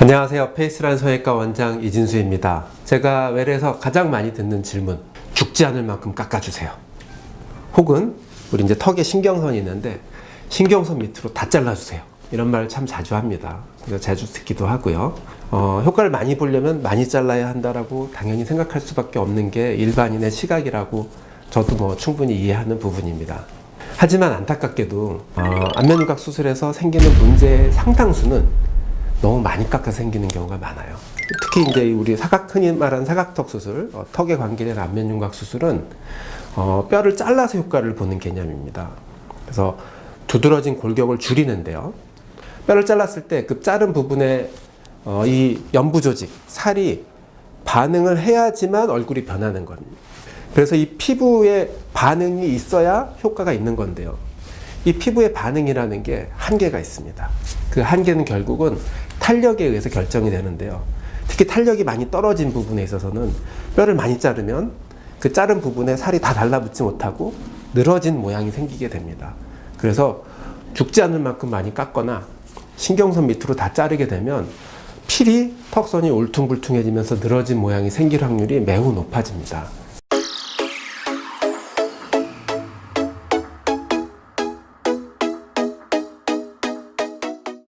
안녕하세요. 페이스란 성형외과 원장 이진수입니다. 제가 외래에서 가장 많이 듣는 질문 죽지 않을 만큼 깎아주세요. 혹은 우리 이제 턱에 신경선이 있는데 신경선 밑으로 다 잘라주세요. 이런 말을 참 자주 합니다. 자주 듣기도 하고요. 어, 효과를 많이 보려면 많이 잘라야 한다라고 당연히 생각할 수밖에 없는 게 일반인의 시각이라고 저도 뭐 충분히 이해하는 부분입니다. 하지만 안타깝게도 어, 안면유각 수술에서 생기는 문제의 상당수는 너무 많이 깎아 생기는 경우가 많아요. 특히 이제 우리 사각 흔히 말하는 사각턱 수술, 어, 턱에 관계된 안면 윤곽 수술은 어, 뼈를 잘라서 효과를 보는 개념입니다. 그래서 두드러진 골격을 줄이는데요. 뼈를 잘랐을 때 그 자른 부분에 어, 이 연부 조직, 살이 반응을 해야지만 얼굴이 변하는 겁니다. 그래서 이 피부에 반응이 있어야 효과가 있는 건데요. 이 피부의 반응이라는 게 한계가 있습니다. 그 한계는 결국은 탄력에 의해서 결정이 되는데요. 특히 탄력이 많이 떨어진 부분에 있어서는 뼈를 많이 자르면 그 자른 부분에 살이 다 달라붙지 못하고 늘어진 모양이 생기게 됩니다. 그래서 죽지 않을 만큼 많이 깎거나 신경선 밑으로 다 자르게 되면 필이 턱선이 울퉁불퉁해지면서 늘어진 모양이 생길 확률이 매우 높아집니다.